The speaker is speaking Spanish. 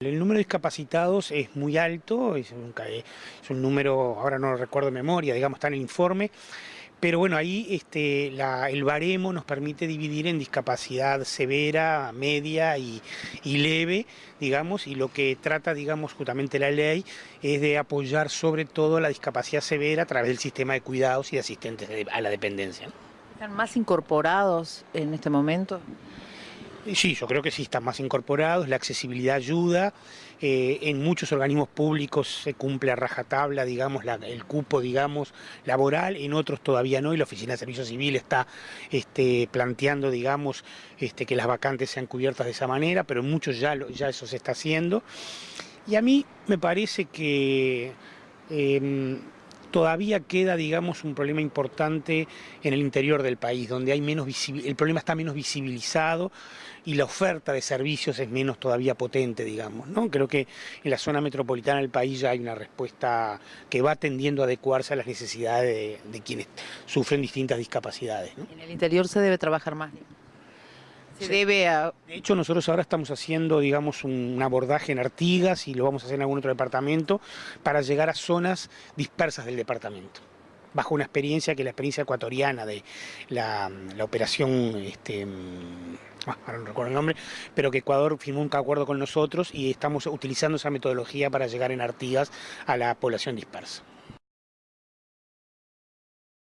El número de discapacitados es muy alto, es un, es un número, ahora no lo recuerdo de memoria, digamos, está en el informe, pero bueno, ahí este, el baremo nos permite dividir en discapacidad severa, media y, leve, digamos, y lo que trata, digamos, justamente la ley es de apoyar sobre todo la discapacidad severa a través del sistema de cuidados y asistentes a la dependencia. ¿Están más incorporados en este momento? Sí, yo creo que sí están más incorporados, la accesibilidad ayuda, eh, en muchos organismos públicos se cumple a rajatabla, digamos, el cupo, digamos, laboral, en otros todavía no, y la Oficina de Servicio Civil está este, planteando, digamos, este, que las vacantes sean cubiertas de esa manera, pero en muchos ya, ya eso se está haciendo. Y a mí me parece que... Em, todavía queda, digamos, un problema importante en el interior del país, donde hay menos el problema está menos visibilizado y la oferta de servicios es menos todavía potente, digamos. ¿no? Creo que en la zona metropolitana del país ya hay una respuesta que va tendiendo a adecuarse a las necesidades de, quienes sufren distintas discapacidades. En el interior se debe trabajar más. Se debe a... De hecho, nosotros ahora estamos haciendo, digamos, un abordaje en Artigas y lo vamos a hacer en algún otro departamento para llegar a zonas dispersas del departamento bajo una experiencia que es la experiencia ecuatoriana de la, operación, este, mm, ah, ahora no recuerdo el nombre, pero que Ecuador firmó un acuerdo con nosotros y estamos utilizando esa metodología para llegar en Artigas a la población dispersa.